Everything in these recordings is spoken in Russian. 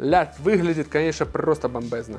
Ля, выглядит, конечно, просто бомбезно.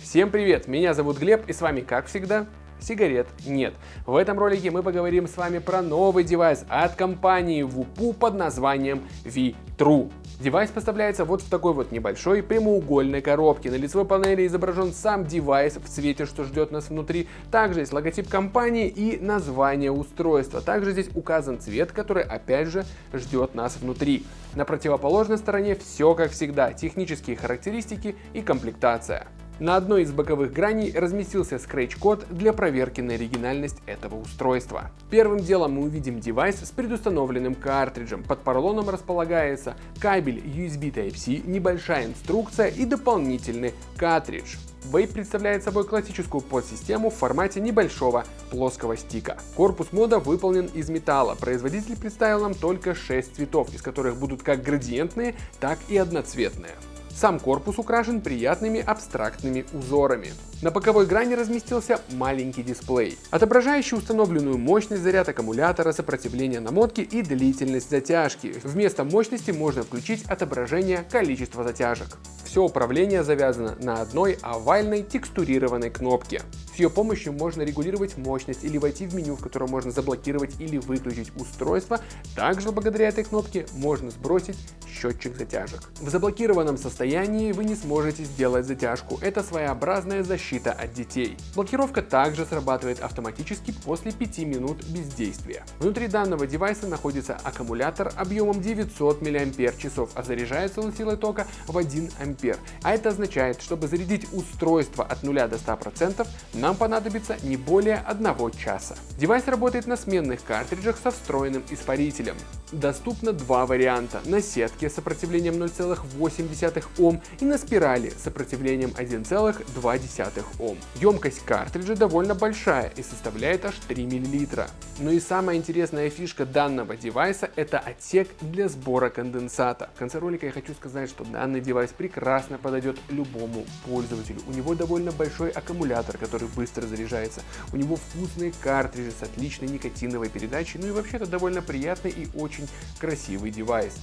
Всем привет, меня зовут Глеб и с вами, как всегда, сигарет нет. В этом ролике мы поговорим с вами про новый девайс от компании VooPoo под названием V.Thru. Девайс поставляется вот в такой вот небольшой прямоугольной коробке. На лицевой панели изображен сам девайс в цвете, что ждет нас внутри. Также есть логотип компании и название устройства. Также здесь указан цвет, который опять же ждет нас внутри. На противоположной стороне все как всегда, технические характеристики и комплектация. На одной из боковых граней разместился скретч-код для проверки на оригинальность этого устройства. Первым делом мы увидим девайс с предустановленным картриджем. Под поролоном располагается кабель USB Type-C, небольшая инструкция и дополнительный картридж. Вейп представляет собой классическую подсистему в формате небольшого плоского стика. Корпус мода выполнен из металла. Производитель представил нам только 6 цветов, из которых будут как градиентные, так и одноцветные. Сам корпус украшен приятными абстрактными узорами. На боковой грани разместился маленький дисплей, отображающий установленную мощность заряд аккумулятора, сопротивление намотки и длительность затяжки. Вместо мощности можно включить отображение количества затяжек. Все управление завязано на одной овальной текстурированной кнопке. С ее помощью можно регулировать мощность или войти в меню, в котором можно заблокировать или выключить устройство. Также благодаря этой кнопке можно сбросить счетчик затяжек. В заблокированном состоянии вы не сможете сделать затяжку. Это своеобразная защита от детей. Блокировка также срабатывает автоматически после 5 минут бездействия. Внутри данного девайса находится аккумулятор объемом 900 мАч, а заряжается он силой тока в 1 А. А это означает, чтобы зарядить устройство от 0 до 100%, нам понадобится не более одного часа. Девайс работает на сменных картриджах со встроенным испарителем. Доступно два варианта – на сетке сопротивлением 0,8 Ом и на спирали сопротивлением 1,2 Ом. Емкость картриджа довольно большая и составляет аж 3 мл. Но и самая интересная фишка данного девайса – это отсек для сбора конденсата. В конце ролика я хочу сказать, что данный девайс прекрасно подойдет любому пользователю. У него довольно большой аккумулятор, который быстро заряжается. У него вкусные картриджи с отличной никотиновой передачей, ну и вообще-то довольно приятный и очень красивый девайс.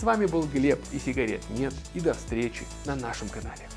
С вами был Глеб и сигарет нет и до встречи на нашем канале.